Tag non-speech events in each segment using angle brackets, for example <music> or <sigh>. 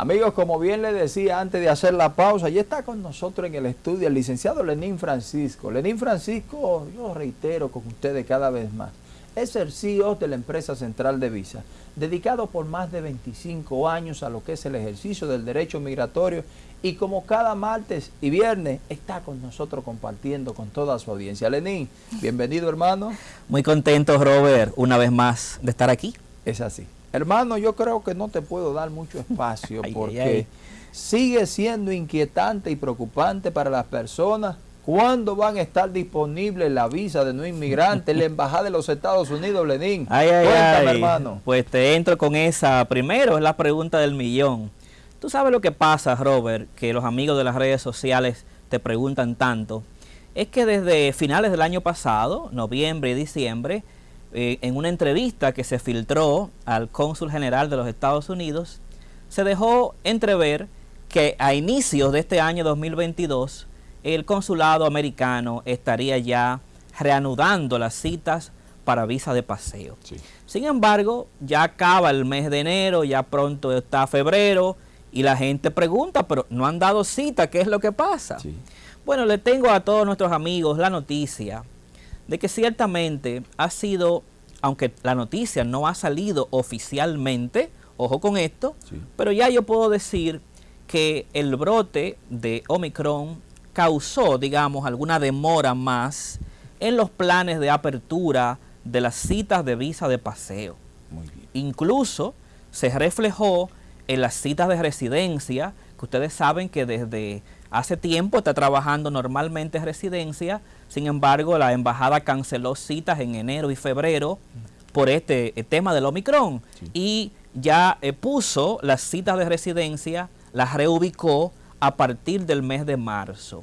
Amigos, como bien les decía antes de hacer la pausa, ya está con nosotros en el estudio el licenciado Lenín Francisco. Lenín Francisco, yo reitero con ustedes cada vez más, es el CEO de la empresa central de Visa, dedicado por más de 25 años a lo que es el ejercicio del derecho migratorio y como cada martes y viernes está con nosotros compartiendo con toda su audiencia. Lenín, bienvenido hermano. Muy contento Robert, una vez más de estar aquí. Es así. Hermano, yo creo que no te puedo dar mucho espacio <laughs> porque sigue siendo inquietante y preocupante para las personas ¿Cuándo van a estar disponibles la visa de no inmigrante en la <laughs> Embajada de los Estados Unidos, Lenín? Ay, ay, Cuéntame, hermano. Pues te entro con esa. Primero es la pregunta del millón. Tú sabes lo que pasa, Robert, que los amigos de las redes sociales te preguntan tanto. Es que desde finales del año pasado, noviembre y diciembre, eh, en una entrevista que se filtró al cónsul general de los Estados Unidos, se dejó entrever que a inicios de este año 2022, el consulado americano estaría ya reanudando las citas para visa de paseo. Sin embargo, ya acaba el mes de enero, ya pronto está febrero, y la gente pregunta, pero no han dado cita, ¿qué es lo que pasa? Bueno, le tengo a todos nuestros amigos la noticia de que ciertamente ha sido, aunque la noticia no ha salido oficialmente, ojo con esto, pero ya yo puedo decir que el brote de Omicron causó, digamos, alguna demora más en los planes de apertura de las citas de visa de paseo. Incluso se reflejó en las citas de residencia, que ustedes saben que desde hace tiempo está trabajando normalmente en residencia, sin embargo la embajada canceló citas en enero y febrero por este eh, tema del Omicron y ya eh, puso las citas de residencia, las reubicó a partir del mes de marzo.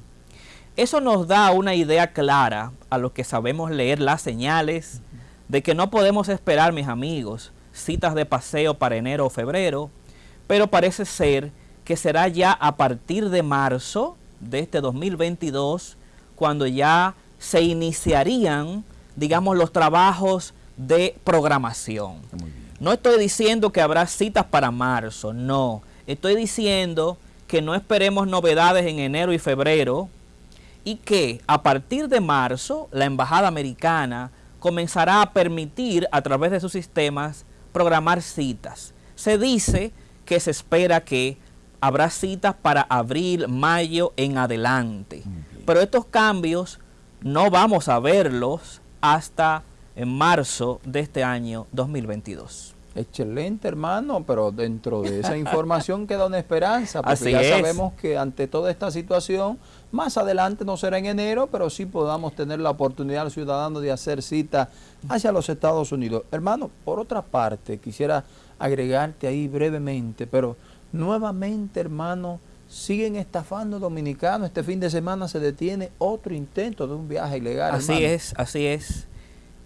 Eso nos da una idea clara a los que sabemos leer las señales de que no podemos esperar, mis amigos, citas de paseo para enero o febrero, pero parece ser que será ya a partir de marzo de este 2022 cuando ya se iniciarían, digamos, los trabajos de programación. No estoy diciendo que habrá citas para marzo, no. Estoy diciendo que no esperemos novedades en enero y febrero y que a partir de marzo la Embajada Americana comenzará a permitir a través de sus sistemas programar citas. Se dice que se espera que habrá citas para abril, mayo en adelante. Pero estos cambios no vamos a verlos hasta en marzo de este año 2022. Excelente, hermano, pero dentro de esa <laughs> información queda una esperanza, porque ya sabemos que ante toda esta situación, más adelante no será en enero, pero sí podamos tener la oportunidad al ciudadano de hacer cita hacia los Estados Unidos. Hermano, por otra parte, quisiera agregarte ahí brevemente, pero nuevamente, hermano, siguen estafando dominicanos. Este fin de semana se detiene otro intento de un viaje ilegal. Así es, así es.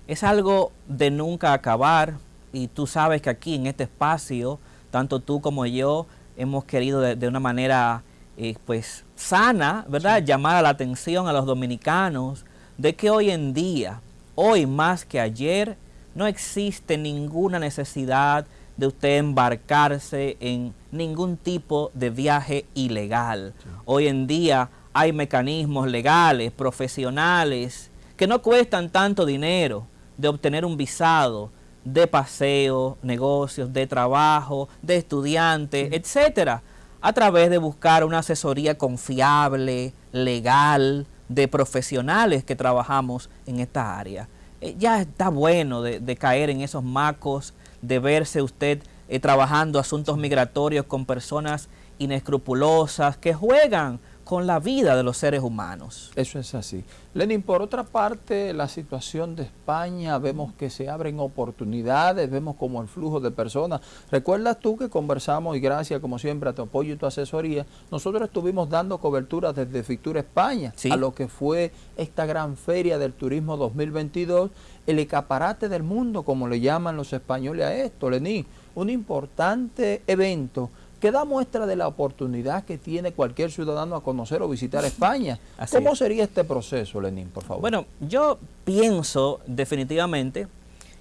Es algo de nunca acabar y tú sabes que aquí en este espacio, tanto tú como yo, hemos querido de, una manera eh, pues sana, ¿verdad? Llamar la atención a los dominicanos de que hoy en día, hoy más que ayer, no existe ninguna necesidad de usted embarcarse en ningún tipo de viaje ilegal. Hoy en día hay mecanismos legales, profesionales, que no cuestan tanto dinero de obtener un visado, de paseo, negocios, de trabajo, de estudiante, etcétera, a través de buscar una asesoría confiable, legal, de profesionales que trabajamos en esta área. Eh, ya está bueno de, caer en esos macos, de verse usted eh, trabajando asuntos migratorios con personas inescrupulosas que juegan con la vida de los seres humanos. Eso es así. Lenin, por otra parte, la situación de España, vemos que se abren oportunidades, vemos como el flujo de personas. ¿Recuerdas tú que conversamos y gracias como siempre a tu apoyo y tu asesoría, nosotros estuvimos dando cobertura desde Fictura España a lo que fue esta gran feria del turismo 2022, el escaparate del mundo, como le llaman los españoles a esto, Lenín, un importante evento que da muestra de la oportunidad que tiene cualquier ciudadano a conocer o visitar España. ¿Cómo sería este proceso, Lenín, por favor? Bueno, yo pienso definitivamente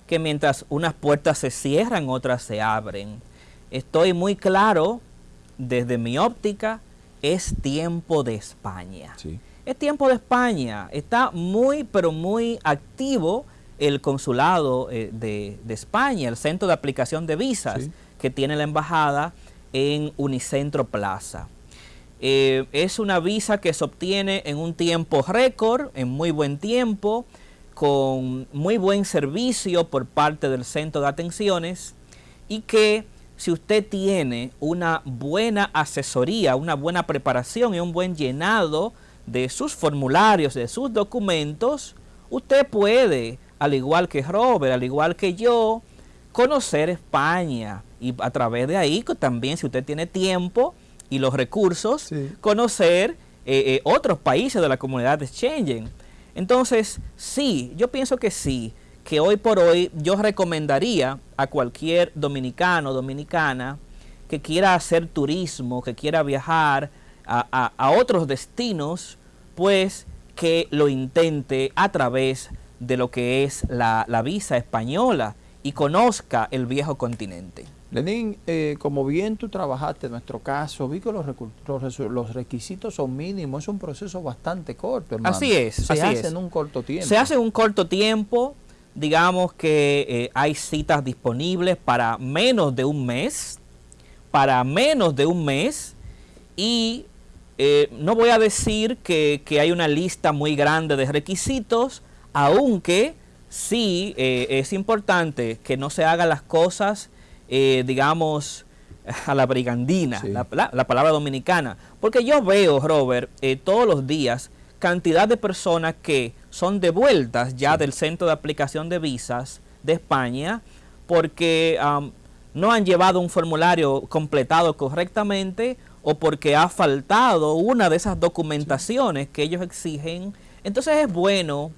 que mientras unas puertas se cierran, otras se abren. Estoy muy claro desde mi óptica, es tiempo de España. Es tiempo de España. Está muy, pero muy activo el consulado eh, de, España, el centro de aplicación de visas que tiene la embajada en Unicentro Plaza. Eh, es una visa que se obtiene en un tiempo récord, en muy buen tiempo, con muy buen servicio por parte del centro de atenciones y que si usted tiene una buena asesoría, una buena preparación y un buen llenado de sus formularios, de sus documentos, usted puede, al igual que Robert, al igual que yo, conocer España y a través de ahí también si usted tiene tiempo y los recursos, conocer eh, eh, otros países de la comunidad de Schengen. Entonces, sí, yo pienso que sí, que hoy por hoy yo recomendaría a cualquier dominicano o dominicana que quiera hacer turismo, que quiera viajar a, otros destinos, pues que lo intente a través de lo que es la, la visa española y conozca el viejo continente. Lenín, eh, como bien tú trabajaste en nuestro caso, vi que los, los, requisitos son mínimos, es un proceso bastante corto, hermano. Así es, Se hace en un corto tiempo. Se hace en un corto tiempo, digamos que eh, hay citas disponibles para menos de un mes, para menos de un mes, y eh, no voy a decir que, que, hay una lista muy grande de requisitos, aunque sí es importante que no se hagan las cosas eh, digamos, a la brigandina, la, palabra dominicana. Porque yo veo, Robert, eh, todos los días cantidad de personas que son devueltas ya del centro de aplicación de visas de España porque no han llevado un formulario completado correctamente o porque ha faltado una de esas documentaciones que ellos exigen. Entonces es bueno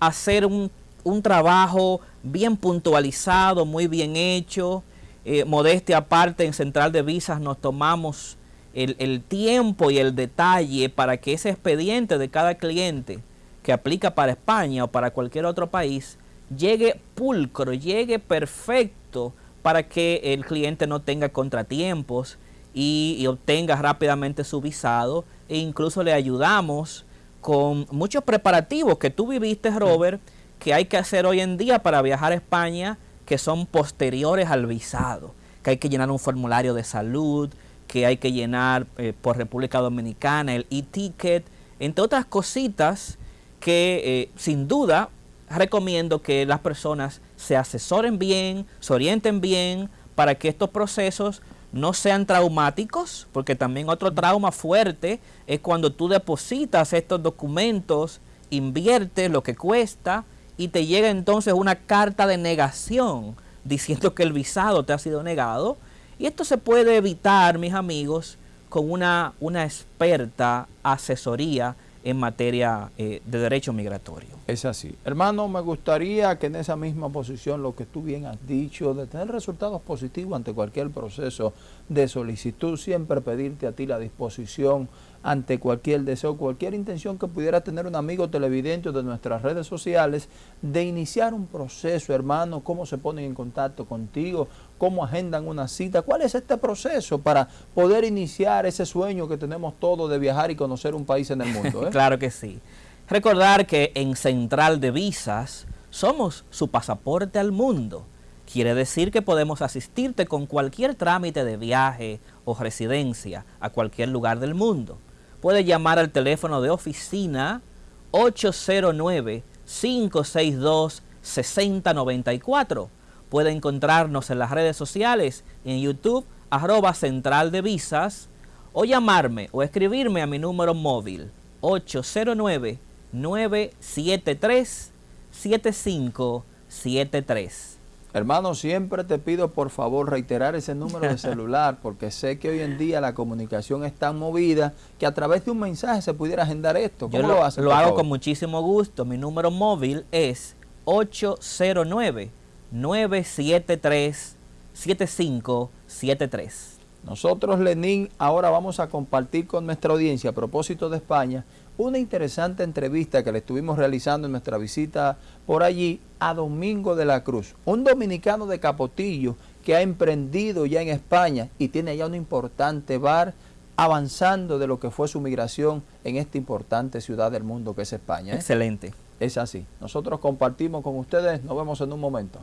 hacer un, un trabajo bien puntualizado, muy bien hecho, eh, modestia aparte, en Central de Visas nos tomamos el, tiempo y el detalle para que ese expediente de cada cliente que aplica para España o para cualquier otro país llegue pulcro, llegue perfecto para que el cliente no tenga contratiempos y, obtenga rápidamente su visado. E incluso le ayudamos con muchos preparativos que tú viviste, Robert, que hay que hacer hoy en día para viajar a España que son posteriores al visado, que hay que llenar un formulario de salud, que hay que llenar eh, por República Dominicana, el e-ticket, entre otras cositas que eh, sin duda recomiendo que las personas se asesoren bien, se orienten bien para que estos procesos no sean traumáticos, porque también otro trauma fuerte es cuando tú depositas estos documentos, inviertes lo que cuesta, y te llega entonces una carta de negación diciendo que el visado te ha sido negado. Y esto se puede evitar, mis amigos, con una, una experta asesoría en materia eh, de derecho migratorio. Es así. Hermano, me gustaría que en esa misma posición, lo que tú bien has dicho, de tener resultados positivos ante cualquier proceso de solicitud, siempre pedirte a ti la disposición ante cualquier deseo, cualquier intención que pudiera tener un amigo televidente de nuestras redes sociales, de iniciar un proceso, hermano, cómo se ponen en contacto contigo, cómo agendan una cita, cuál es este proceso para poder iniciar ese sueño que tenemos todos de viajar y conocer un país en el mundo. Eh? <laughs> claro que sí. Recordar que en Central de Visas somos su pasaporte al mundo. Quiere decir que podemos asistirte con cualquier trámite de viaje o residencia a cualquier lugar del mundo puede llamar al teléfono de oficina 809-562-6094. Puede encontrarnos en las redes sociales, en YouTube, arroba central de visas, o llamarme o escribirme a mi número móvil 809-973-7573. Hermano, siempre te pido por favor reiterar ese número de <laughs> celular porque sé que hoy en día la comunicación es tan movida que a través de un mensaje se pudiera agendar esto. ¿Cómo Yo lo, haces? Lo hago con muchísimo gusto. Mi número móvil es 809-973-7573. Nosotros, Lenín, ahora vamos a compartir con nuestra audiencia a propósito de España una interesante entrevista que le estuvimos realizando en nuestra visita por allí a Domingo de la Cruz, un dominicano de Capotillo que ha emprendido ya en España y tiene ya un importante bar avanzando de lo que fue su migración en esta importante ciudad del mundo que es España. ¿eh? Excelente. Es así. Nosotros compartimos con ustedes. Nos vemos en un momento.